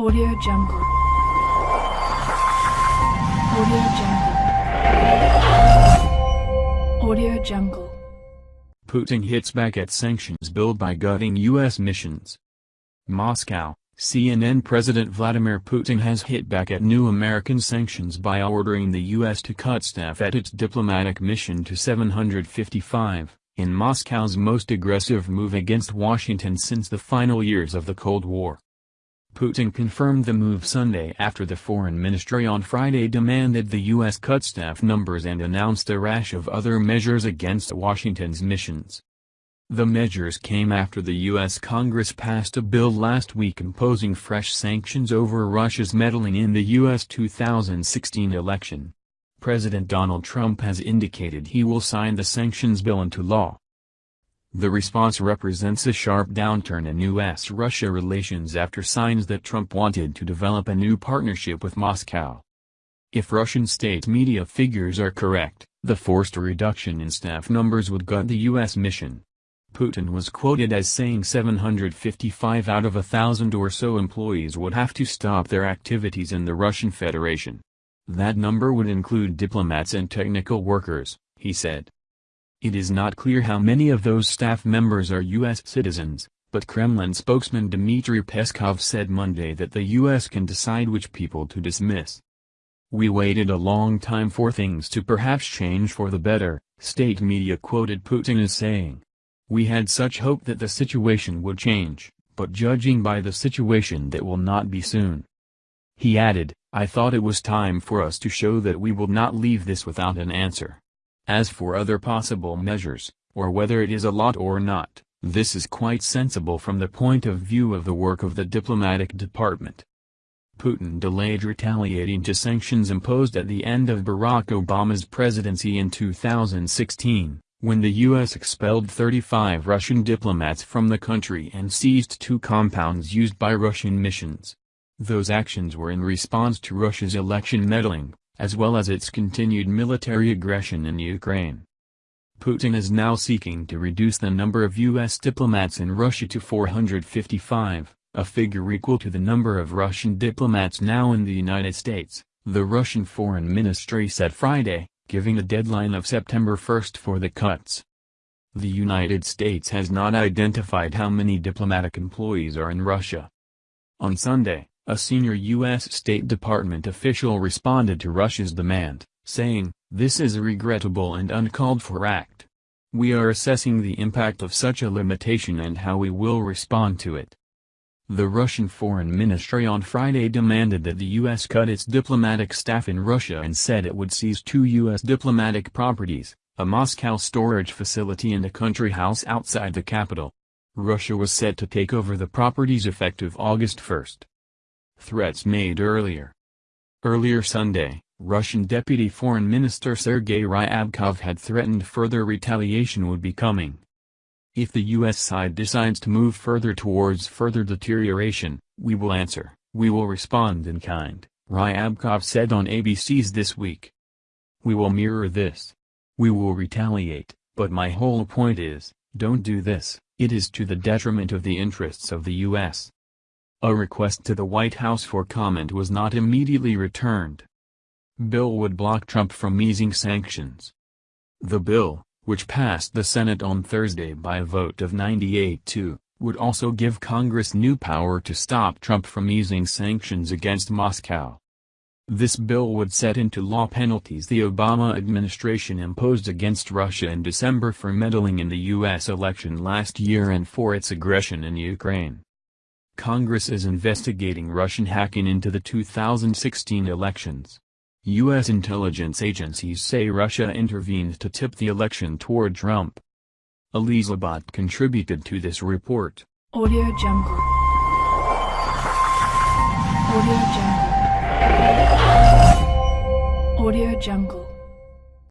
Audio Jungle. Audio Jungle. Audio Jungle. Putin hits back at sanctions bill by gutting U.S. missions. Moscow, CNN President Vladimir Putin has hit back at new American sanctions by ordering the U.S. to cut staff at its diplomatic mission to 755, in Moscow's most aggressive move against Washington since the final years of the Cold War. Putin confirmed the move Sunday after the foreign ministry on Friday demanded the U.S. cut staff numbers and announced a rash of other measures against Washington's missions. The measures came after the U.S. Congress passed a bill last week imposing fresh sanctions over Russia's meddling in the U.S. 2016 election. President Donald Trump has indicated he will sign the sanctions bill into law. The response represents a sharp downturn in U.S.-Russia relations after signs that Trump wanted to develop a new partnership with Moscow. If Russian state media figures are correct, the forced reduction in staff numbers would gut the U.S. mission. Putin was quoted as saying 755 out of a thousand or so employees would have to stop their activities in the Russian Federation. That number would include diplomats and technical workers, he said. It is not clear how many of those staff members are U.S. citizens, but Kremlin spokesman Dmitry Peskov said Monday that the U.S. can decide which people to dismiss. We waited a long time for things to perhaps change for the better, state media quoted Putin as saying. We had such hope that the situation would change, but judging by the situation that will not be soon. He added, I thought it was time for us to show that we will not leave this without an answer. As for other possible measures, or whether it is a lot or not, this is quite sensible from the point of view of the work of the diplomatic department. Putin delayed retaliating to sanctions imposed at the end of Barack Obama's presidency in 2016, when the U.S. expelled 35 Russian diplomats from the country and seized two compounds used by Russian missions. Those actions were in response to Russia's election meddling, as well as its continued military aggression in Ukraine. Putin is now seeking to reduce the number of U.S. diplomats in Russia to 455, a figure equal to the number of Russian diplomats now in the United States, the Russian Foreign Ministry said Friday, giving a deadline of September 1 for the cuts. The United States has not identified how many diplomatic employees are in Russia. On Sunday, a senior U.S. State Department official responded to Russia's demand, saying, This is a regrettable and uncalled for act. We are assessing the impact of such a limitation and how we will respond to it. The Russian Foreign Ministry on Friday demanded that the U.S. cut its diplomatic staff in Russia and said it would seize two U.S. diplomatic properties, a Moscow storage facility and a country house outside the capital. Russia was set to take over the properties effective August 1. Threats made earlier. Earlier Sunday, Russian Deputy Foreign Minister Sergei Ryabkov had threatened further retaliation would be coming. If the U.S. side decides to move further towards further deterioration, we will answer, we will respond in kind, Ryabkov said on ABC's This Week. We will mirror this. We will retaliate, but my whole point is, don't do this, it is to the detriment of the interests of the U.S. A request to the White House for comment was not immediately returned. Bill would block Trump from easing sanctions. The bill, which passed the Senate on Thursday by a vote of 98-2, would also give Congress new power to stop Trump from easing sanctions against Moscow. This bill would set into law penalties the Obama administration imposed against Russia in December for meddling in the U.S. election last year and for its aggression in Ukraine. Congress is investigating Russian hacking into the 2016 elections. U.S. intelligence agencies say Russia intervened to tip the election toward Trump. Elizabeth contributed to this report. Audio Jungle. Audio Jungle. Audio Jungle.